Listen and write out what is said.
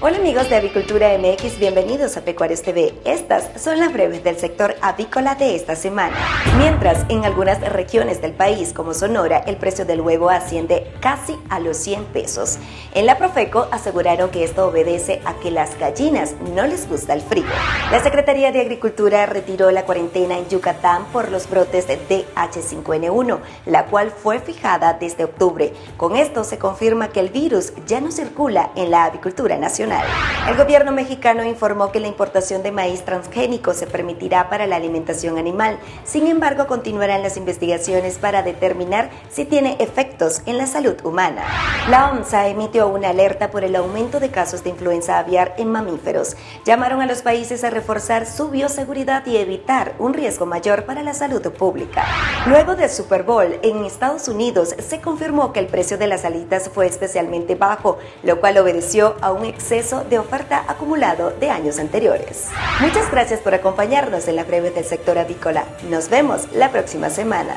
Hola amigos de Avicultura MX, bienvenidos a Pecuarios TV. Estas son las breves del sector avícola de esta semana. Mientras en algunas regiones del país, como Sonora, el precio del huevo asciende casi a los 100 pesos. En la Profeco aseguraron que esto obedece a que las gallinas no les gusta el frío. La Secretaría de Agricultura retiró la cuarentena en Yucatán por los brotes de H5N1, la cual fue fijada desde octubre. Con esto se confirma que el virus ya no circula en la avicultura nacional. El gobierno mexicano informó que la importación de maíz transgénico se permitirá para la alimentación animal. Sin embargo, continuarán las investigaciones para determinar si tiene efectos en la salud humana. La OMSA emitió una alerta por el aumento de casos de influenza aviar en mamíferos. Llamaron a los países a reforzar su bioseguridad y evitar un riesgo mayor para la salud pública. Luego del Super Bowl en Estados Unidos se confirmó que el precio de las alitas fue especialmente bajo, lo cual obedeció a un exceso de oferta acumulado de años anteriores. Muchas gracias por acompañarnos en la breve del sector avícola. Nos vemos la próxima semana.